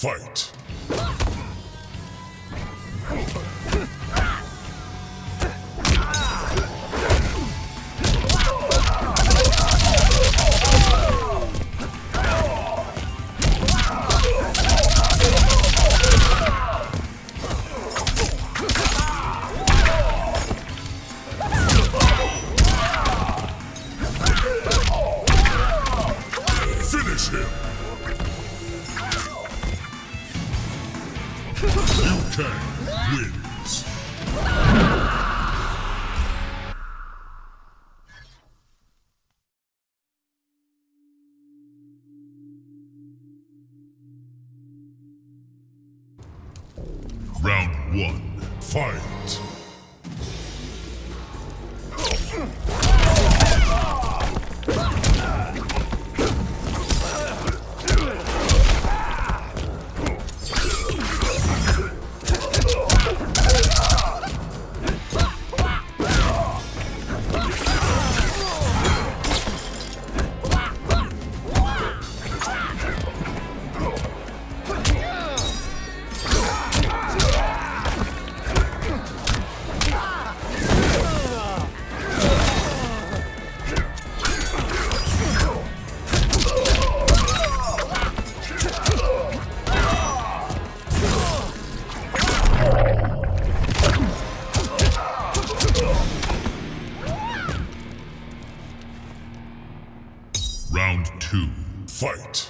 fight. Liu Round two, fight!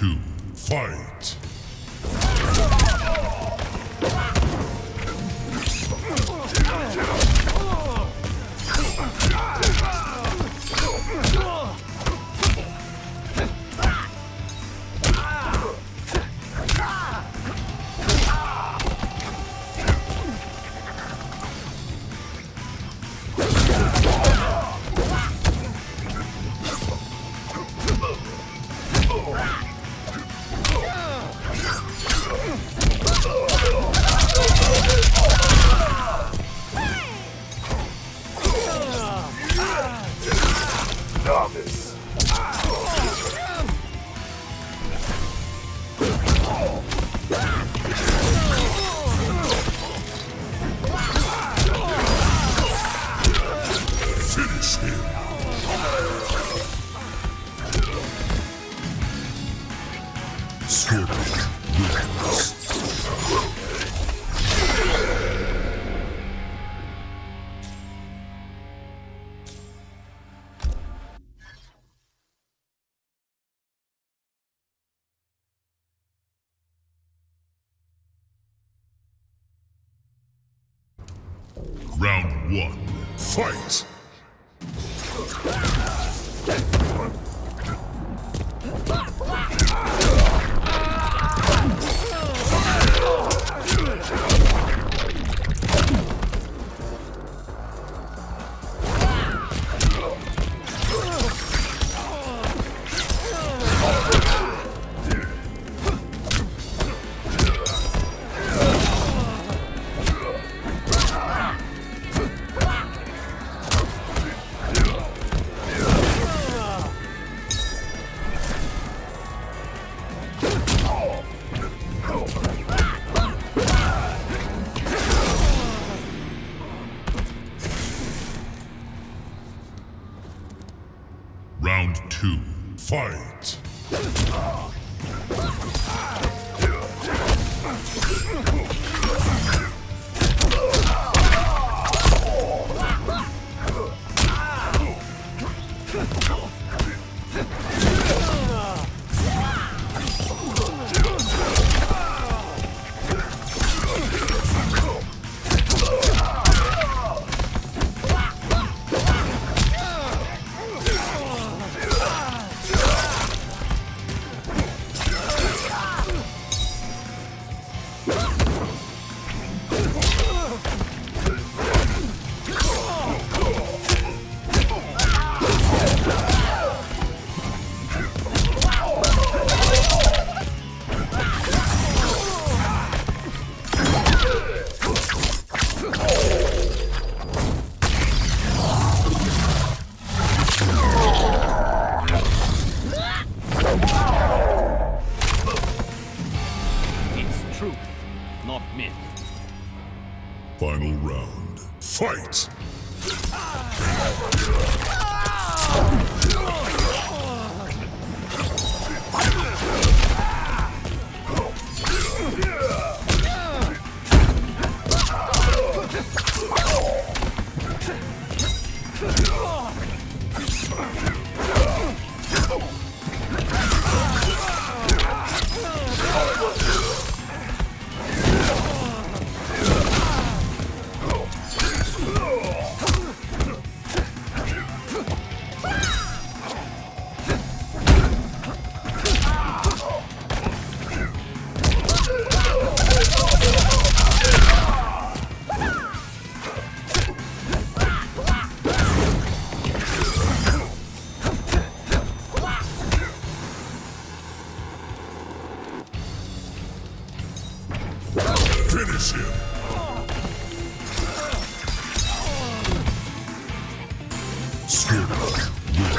two, fight! Round one. Fight!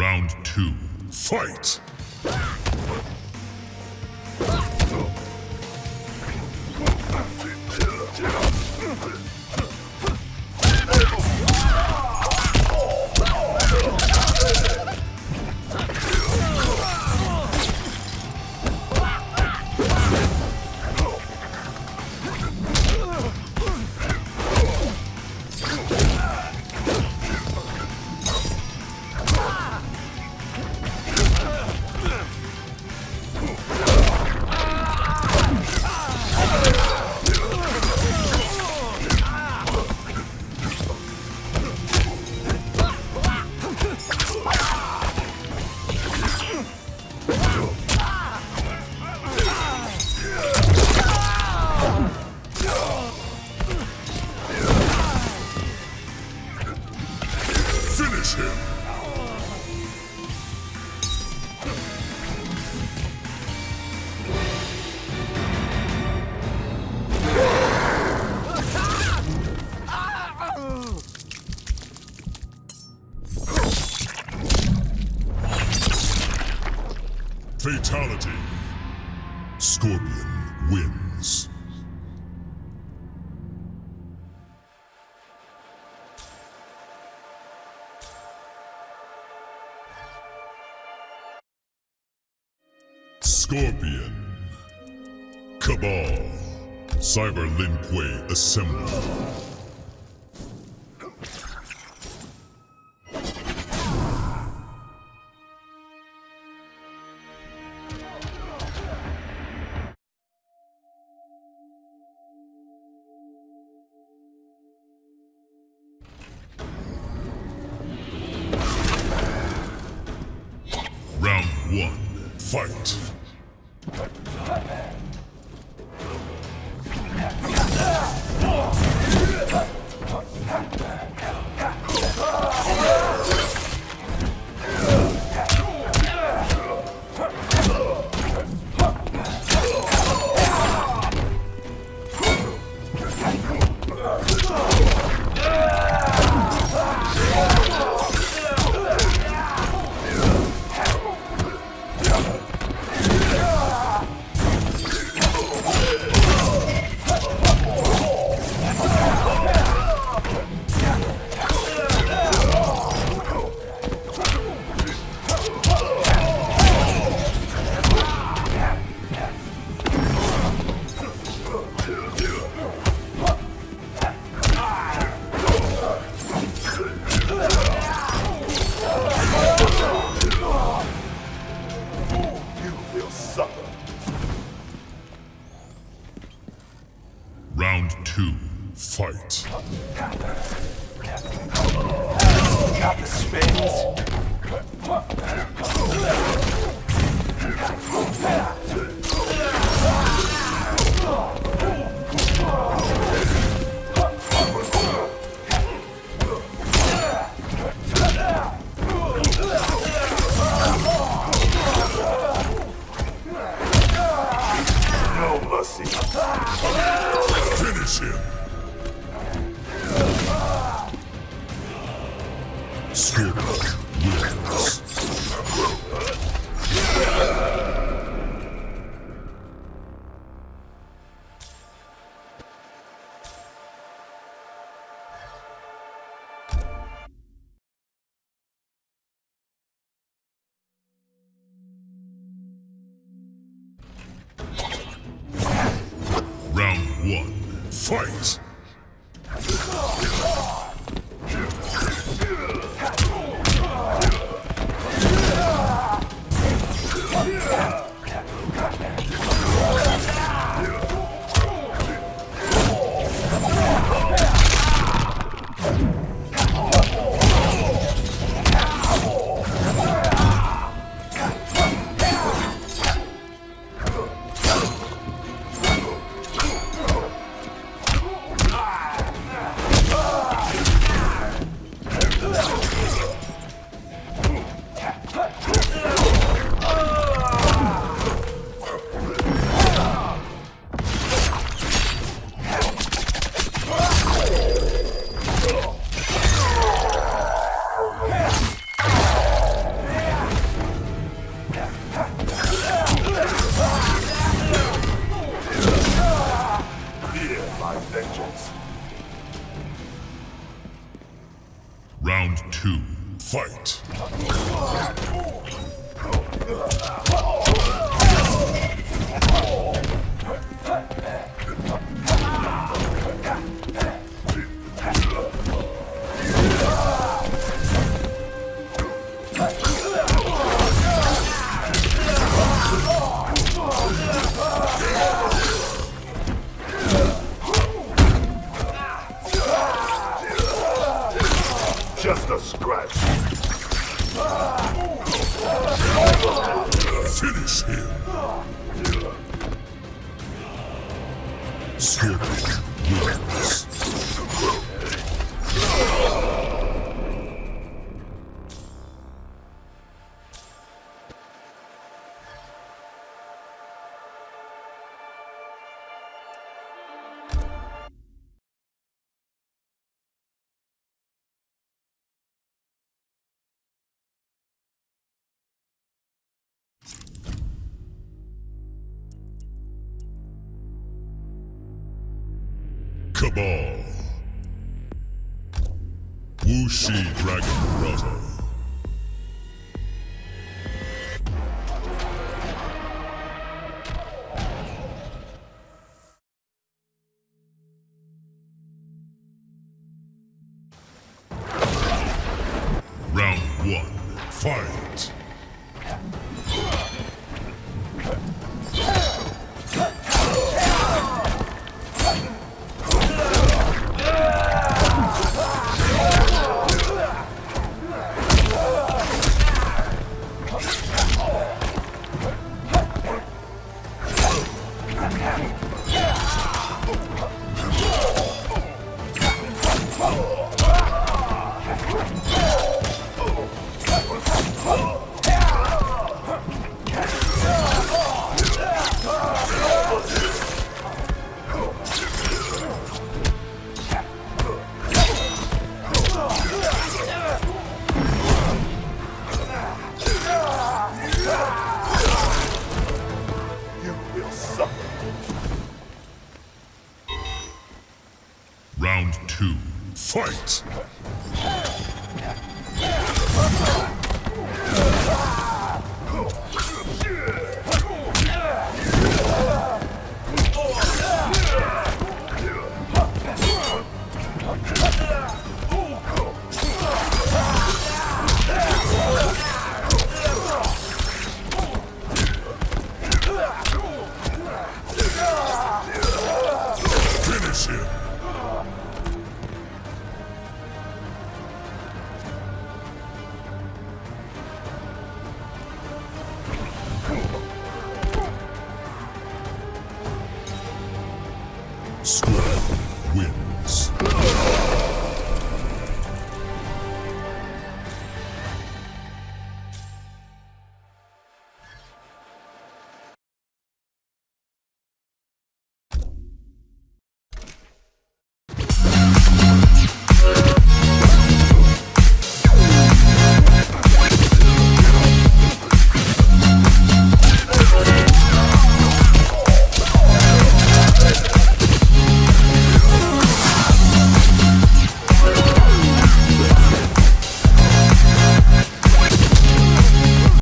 Round two. Fight! Fatality. Scorpion wins. Scorpion. Cabal. Cyber Lin Kuei fight. Got the spins. One, fight. My vengeance. Round two, fight. Finish him. Scorpion Wuxi Dragon Brother. Yeah! Scrub wins.